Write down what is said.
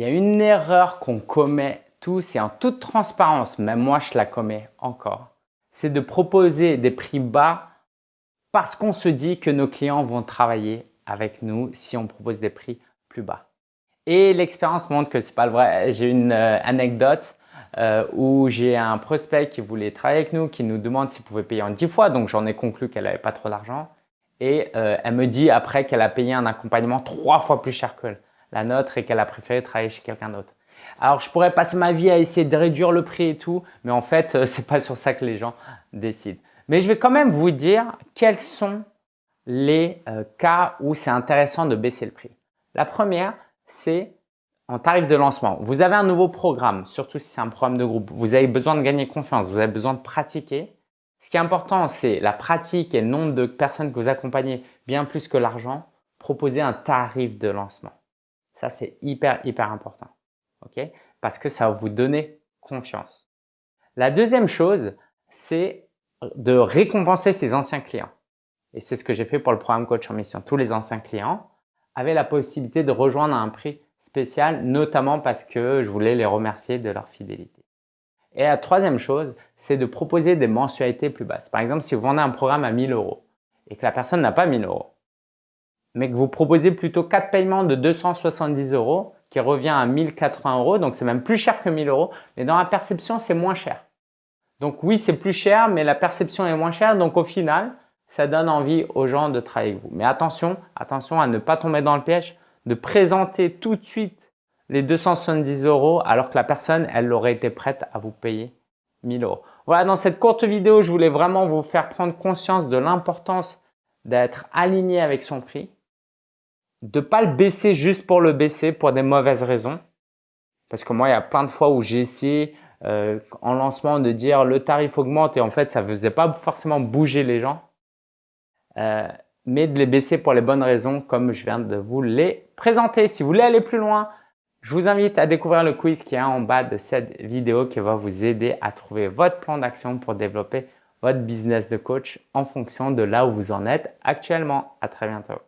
Il y a une erreur qu'on commet tous et en toute transparence, même moi je la commets encore, c'est de proposer des prix bas parce qu'on se dit que nos clients vont travailler avec nous si on propose des prix plus bas. Et l'expérience montre que c'est pas le vrai. J'ai une euh, anecdote euh, où j'ai un prospect qui voulait travailler avec nous, qui nous demande s'il pouvait payer en 10 fois. Donc j'en ai conclu qu'elle n'avait pas trop d'argent. Et euh, elle me dit après qu'elle a payé un accompagnement trois fois plus cher que la nôtre et qu'elle a préféré travailler chez quelqu'un d'autre. Alors, je pourrais passer ma vie à essayer de réduire le prix et tout, mais en fait, euh, c'est pas sur ça que les gens décident. Mais je vais quand même vous dire quels sont les euh, cas où c'est intéressant de baisser le prix. La première, c'est en tarif de lancement. Vous avez un nouveau programme, surtout si c'est un programme de groupe. Vous avez besoin de gagner confiance, vous avez besoin de pratiquer. Ce qui est important, c'est la pratique et le nombre de personnes que vous accompagnez, bien plus que l'argent. Proposer un tarif de lancement. Ça, c'est hyper, hyper important. OK? Parce que ça va vous donner confiance. La deuxième chose, c'est de récompenser ses anciens clients. Et c'est ce que j'ai fait pour le programme Coach en Mission. Tous les anciens clients avaient la possibilité de rejoindre un prix spécial, notamment parce que je voulais les remercier de leur fidélité. Et la troisième chose, c'est de proposer des mensualités plus basses. Par exemple, si vous vendez un programme à 1000 euros et que la personne n'a pas 1000 euros, mais que vous proposez plutôt quatre paiements de 270 euros qui revient à 1080 euros, donc c'est même plus cher que 1000 euros, mais dans la perception, c'est moins cher. Donc oui, c'est plus cher, mais la perception est moins chère, donc au final, ça donne envie aux gens de travailler avec vous. Mais attention, attention à ne pas tomber dans le piège de présenter tout de suite les 270 euros alors que la personne, elle aurait été prête à vous payer 1000 euros. Voilà, dans cette courte vidéo, je voulais vraiment vous faire prendre conscience de l'importance d'être aligné avec son prix de pas le baisser juste pour le baisser pour des mauvaises raisons. Parce que moi, il y a plein de fois où j'ai essayé euh, en lancement de dire le tarif augmente et en fait, ça faisait pas forcément bouger les gens. Euh, mais de les baisser pour les bonnes raisons comme je viens de vous les présenter. Si vous voulez aller plus loin, je vous invite à découvrir le quiz qui est en bas de cette vidéo qui va vous aider à trouver votre plan d'action pour développer votre business de coach en fonction de là où vous en êtes actuellement. À très bientôt.